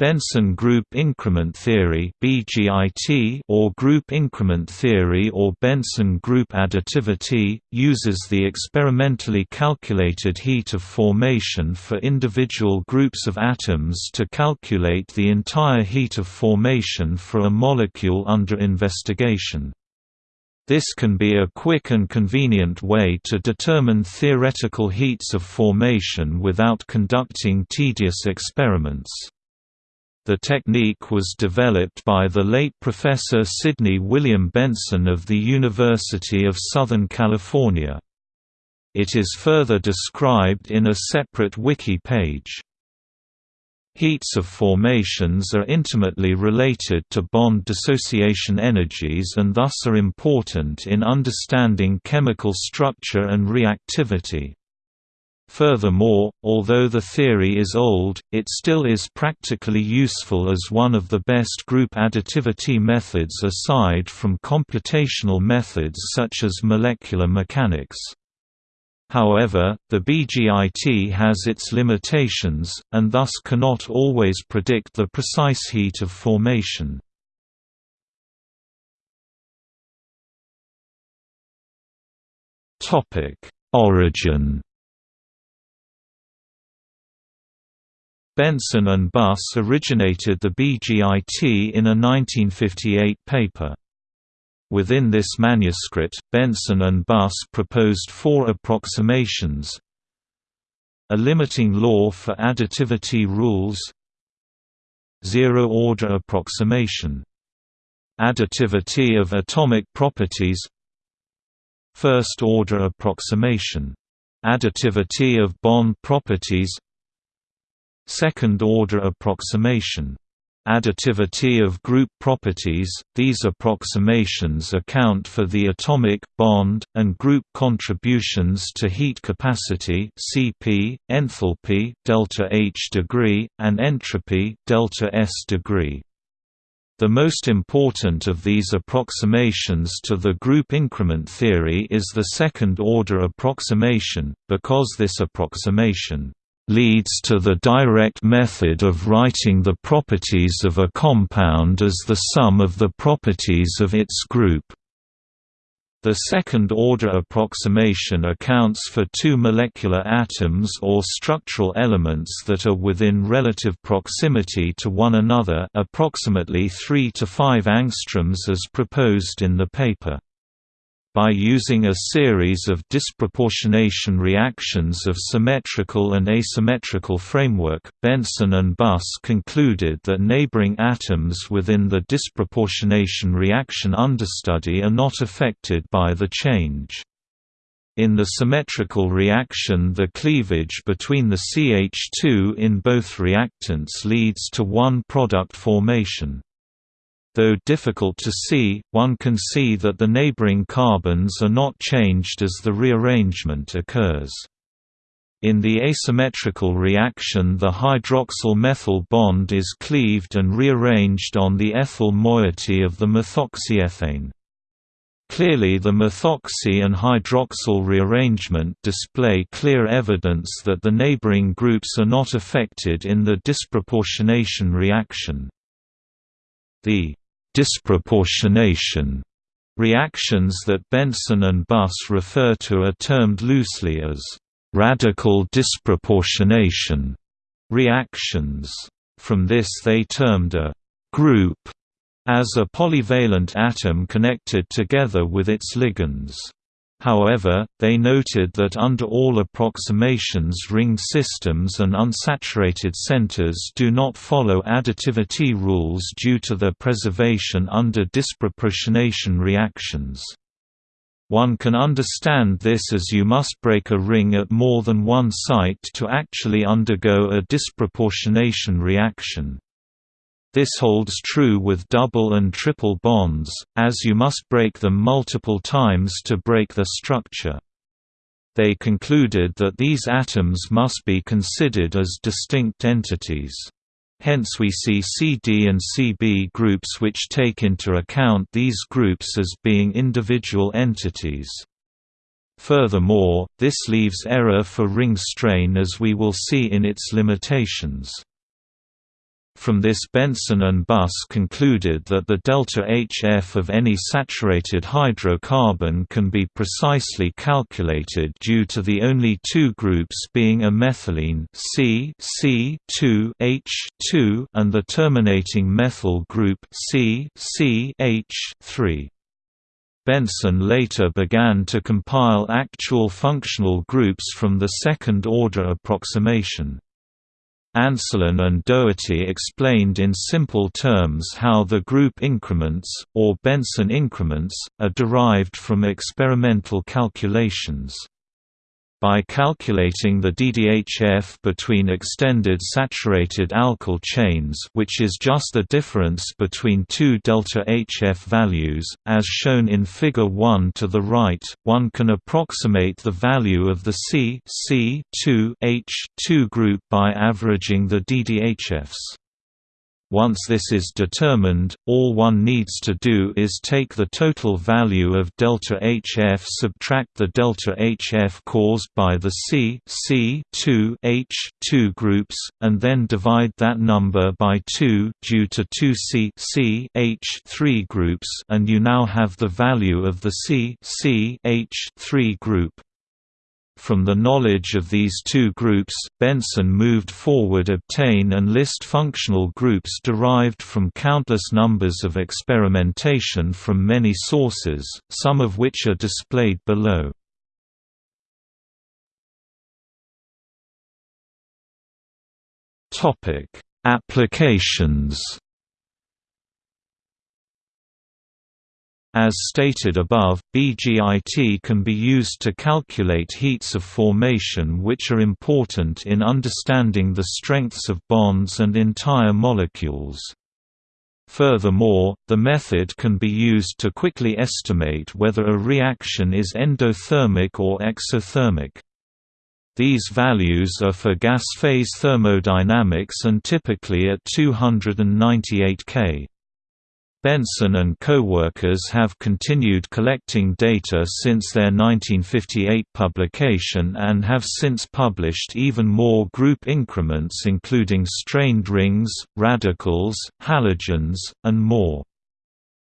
Benson group increment theory or group increment theory or Benson group additivity, uses the experimentally calculated heat of formation for individual groups of atoms to calculate the entire heat of formation for a molecule under investigation. This can be a quick and convenient way to determine theoretical heats of formation without conducting tedious experiments. The technique was developed by the late Professor Sidney William Benson of the University of Southern California. It is further described in a separate wiki page. Heats of formations are intimately related to bond dissociation energies and thus are important in understanding chemical structure and reactivity. Furthermore, although the theory is old, it still is practically useful as one of the best group additivity methods aside from computational methods such as molecular mechanics. However, the BGIT has its limitations, and thus cannot always predict the precise heat of formation. Origin Benson and Buss originated the BGIT in a 1958 paper. Within this manuscript, Benson and Buss proposed four approximations. A limiting law for additivity rules. Zero-order approximation. Additivity of atomic properties. First-order approximation. Additivity of bond properties Second-order approximation additivity of group properties, these approximations account for the atomic, bond, and group contributions to heat capacity Cp, enthalpy delta H degree, and entropy delta S degree. The most important of these approximations to the group increment theory is the second-order approximation, because this approximation leads to the direct method of writing the properties of a compound as the sum of the properties of its group. The second-order approximation accounts for two molecular atoms or structural elements that are within relative proximity to one another approximately 3 to 5 angstroms as proposed in the paper. By using a series of disproportionation reactions of symmetrical and asymmetrical framework, Benson and Buss concluded that neighboring atoms within the disproportionation reaction understudy are not affected by the change. In the symmetrical reaction the cleavage between the CH2 in both reactants leads to one product formation. Though difficult to see, one can see that the neighboring carbons are not changed as the rearrangement occurs. In the asymmetrical reaction the hydroxyl-methyl bond is cleaved and rearranged on the ethyl moiety of the methoxyethane. Clearly the methoxy and hydroxyl rearrangement display clear evidence that the neighboring groups are not affected in the disproportionation reaction. The disproportionation reactions that Benson and Buss refer to are termed loosely as radical disproportionation reactions. From this they termed a group as a polyvalent atom connected together with its ligands. However, they noted that under all approximations ring systems and unsaturated centers do not follow additivity rules due to their preservation under disproportionation reactions. One can understand this as you must break a ring at more than one site to actually undergo a disproportionation reaction. This holds true with double and triple bonds, as you must break them multiple times to break the structure. They concluded that these atoms must be considered as distinct entities. Hence we see CD and CB groups which take into account these groups as being individual entities. Furthermore, this leaves error for ring strain as we will see in its limitations. From this Benson and Buss concluded that the delta HF of any saturated hydrocarbon can be precisely calculated due to the only two groups being a methylene C C2 H2 and the terminating methyl group C C H3. Benson later began to compile actual functional groups from the second-order approximation. Anslyn and Dougherty explained in simple terms how the group increments, or Benson increments, are derived from experimental calculations. By calculating the DDHF between extended saturated alkyl chains which is just the difference between two delta HF values, as shown in Figure 1 to the right, one can approximate the value of the C C2H2 group by averaging the DDHFs. Once this is determined, all one needs to do is take the total value of delta HF subtract the delta HF caused by the C C2 H2 groups, and then divide that number by 2 due to two C C H3 groups and you now have the value of the C C H3 group. From the knowledge of these two groups, Benson moved forward obtain and list functional groups derived from countless numbers of experimentation from many sources, some of which are displayed below. Applications As stated above, BGIT can be used to calculate heats of formation which are important in understanding the strengths of bonds and entire molecules. Furthermore, the method can be used to quickly estimate whether a reaction is endothermic or exothermic. These values are for gas phase thermodynamics and typically at 298 K. Benson and co-workers have continued collecting data since their 1958 publication and have since published even more group increments including strained rings, radicals, halogens, and more.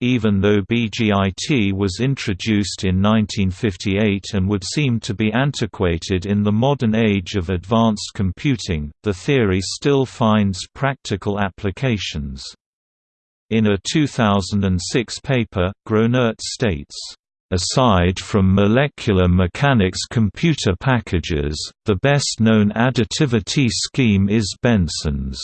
Even though BGIT was introduced in 1958 and would seem to be antiquated in the modern age of advanced computing, the theory still finds practical applications. In a 2006 paper, Gronert states, Aside from molecular mechanics computer packages, the best-known additivity scheme is Benson's.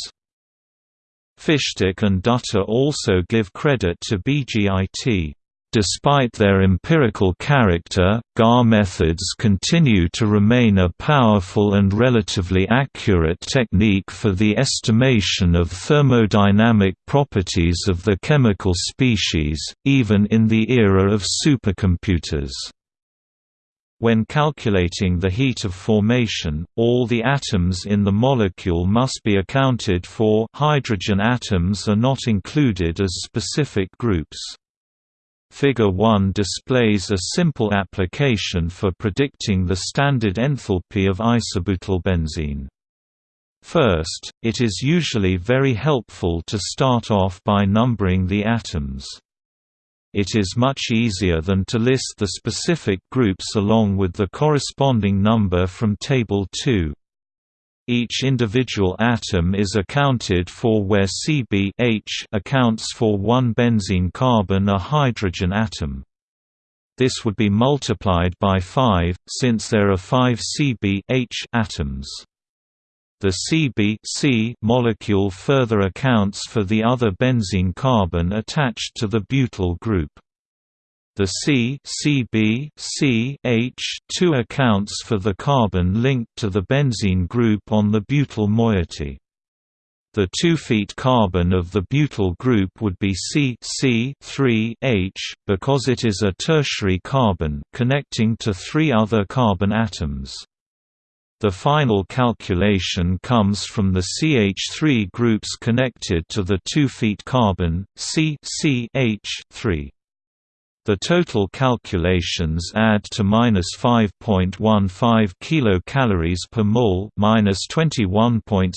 Fishtik and Datta also give credit to BGIT. Despite their empirical character, GAR methods continue to remain a powerful and relatively accurate technique for the estimation of thermodynamic properties of the chemical species, even in the era of supercomputers. When calculating the heat of formation, all the atoms in the molecule must be accounted for hydrogen atoms are not included as specific groups. Figure 1 displays a simple application for predicting the standard enthalpy of isobutylbenzene. First, it is usually very helpful to start off by numbering the atoms. It is much easier than to list the specific groups along with the corresponding number from Table 2. Each individual atom is accounted for where Cb H accounts for one benzene carbon a hydrogen atom. This would be multiplied by 5, since there are 5 Cb H atoms. The Cb C molecule further accounts for the other benzene carbon attached to the butyl group. The C Cb C H 2 accounts for the carbon linked to the benzene group on the butyl moiety. The 2 feet carbon of the butyl group would be C C 3 H, because it is a tertiary carbon connecting to three other carbon atoms. The final calculation comes from the CH3 groups connected to the 2 feet carbon, C C H 3 The total calculations add to minus 5.15 kilocalories per mole, minus 21.6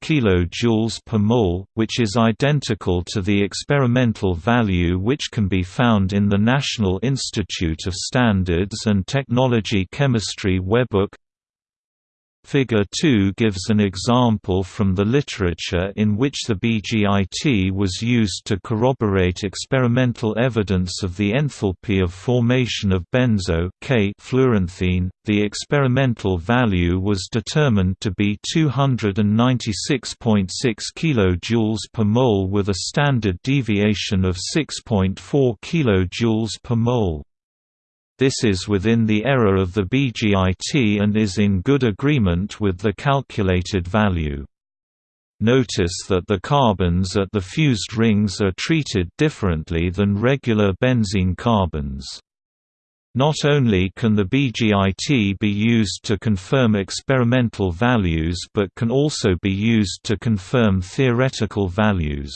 kilojoules per mole, which is identical to the experimental value which can be found in the National Institute of Standards and Technology Chemistry Webbook. Figure 2 gives an example from the literature in which the BGIT was used to corroborate experimental evidence of the enthalpy of formation of benzo K. The experimental value was determined to be 296.6 kJ per mole with a standard deviation of 6.4 kJ per mole. This is within the error of the BGIT and is in good agreement with the calculated value. Notice that the carbons at the fused rings are treated differently than regular benzene carbons. Not only can the BGIT be used to confirm experimental values but can also be used to confirm theoretical values.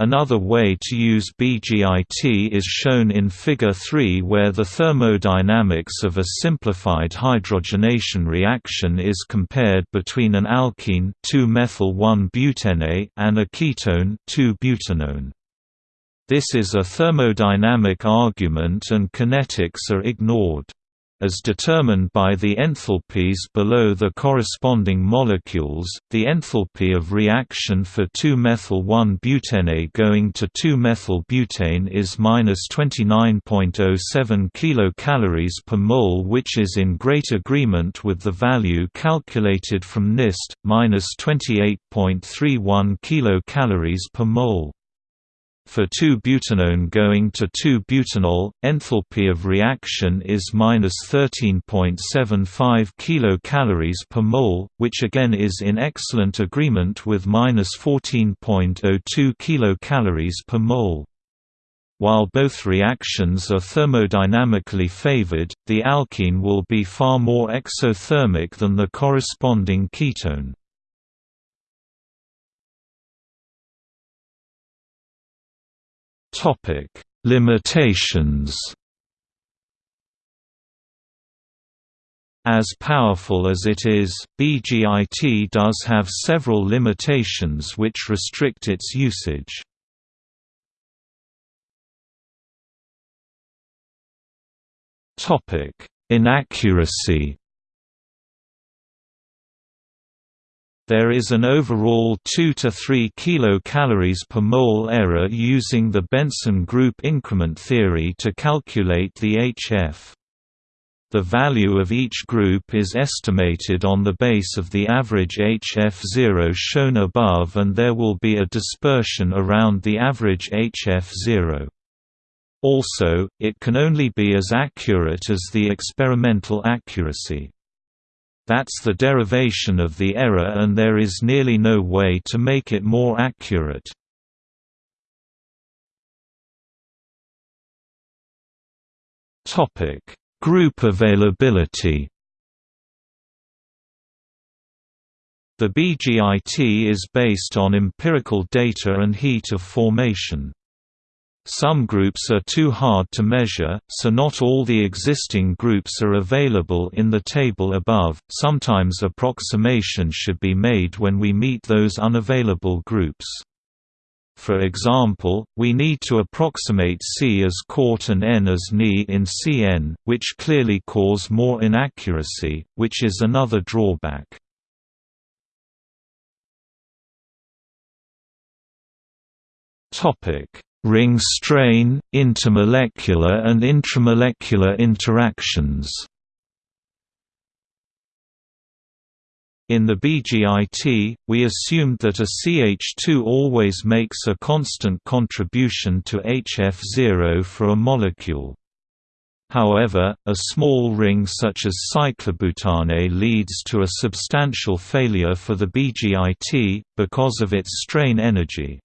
Another way to use BGIT is shown in Figure 3 where the thermodynamics of a simplified hydrogenation reaction is compared between an alkene 2-methyl-1-butene and a ketone 2-butanone. This is a thermodynamic argument and kinetics are ignored as determined by the enthalpies below the corresponding molecules. The enthalpy of reaction for 2-methyl-1-butene going to 2-methyl-butane is minus 29.07 kilocalories per mole, which is in great agreement with the value calculated from NIST, minus 28.31 kilocalories per mole. For 2-butanone going to 2-butanol, enthalpy of reaction is minus 13.75 kilocalories per mole, which again is in excellent agreement with minus 14.02 kilocalories per mole. While both reactions are thermodynamically favored, the alkene will be far more exothermic than the corresponding ketone. Topic: Limitations. As powerful as it is, BGIT does have several limitations which restrict its usage. Topic: Inaccuracy. There is an overall 2 to 3 kilocalories per mole error using the Benson group increment theory to calculate the HF. The value of each group is estimated on the base of the average HF0 shown above and there will be a dispersion around the average HF0. Also, it can only be as accurate as the experimental accuracy. That's the derivation of the error and there is nearly no way to make it more accurate. Group availability The BGIT is based on empirical data and heat of formation. Some groups are too hard to measure, so not all the existing groups are available in the table above. Sometimes approximation should be made when we meet those unavailable groups. For example, we need to approximate C as quart and N as Ni in Cn, which clearly cause more inaccuracy, which is another drawback. Topic ring strain, intermolecular and intramolecular interactions. In the BGIT, we assumed that a CH2 always makes a constant contribution to HF0 for a molecule. However, a small ring such as cyclobutane leads to a substantial failure for the BGIT, because of its strain energy.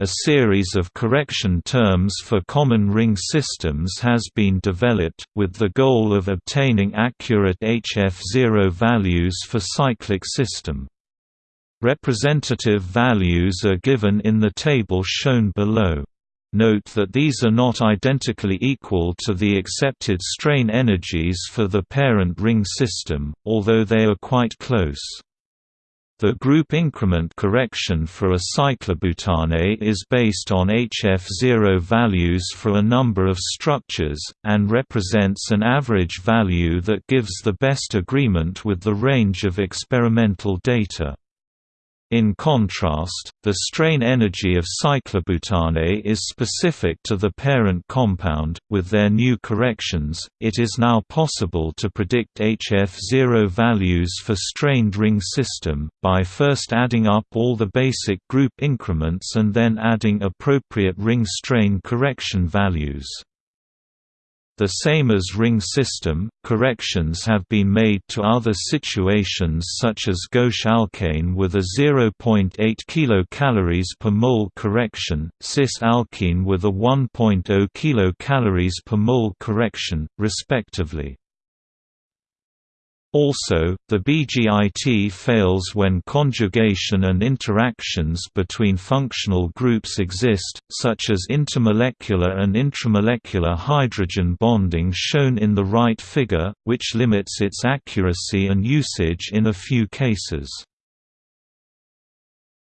A series of correction terms for common ring systems has been developed, with the goal of obtaining accurate HF0 values for cyclic system. Representative values are given in the table shown below. Note that these are not identically equal to the accepted strain energies for the parent ring system, although they are quite close. The group increment correction for a cyclobutane is based on HF0 values for a number of structures, and represents an average value that gives the best agreement with the range of experimental data. In contrast, the strain energy of cyclobutane is specific to the parent compound. With their new corrections, it is now possible to predict HF0 values for strained ring system, by first adding up all the basic group increments and then adding appropriate ring strain correction values. The same as ring system, corrections have been made to other situations such as gauche alkane with a 0.8 kcal per mole correction, cis alkene with a 1.0 kcal per mole correction, respectively. Also, the BGIT fails when conjugation and interactions between functional groups exist, such as intermolecular and intramolecular hydrogen bonding shown in the right figure, which limits its accuracy and usage in a few cases.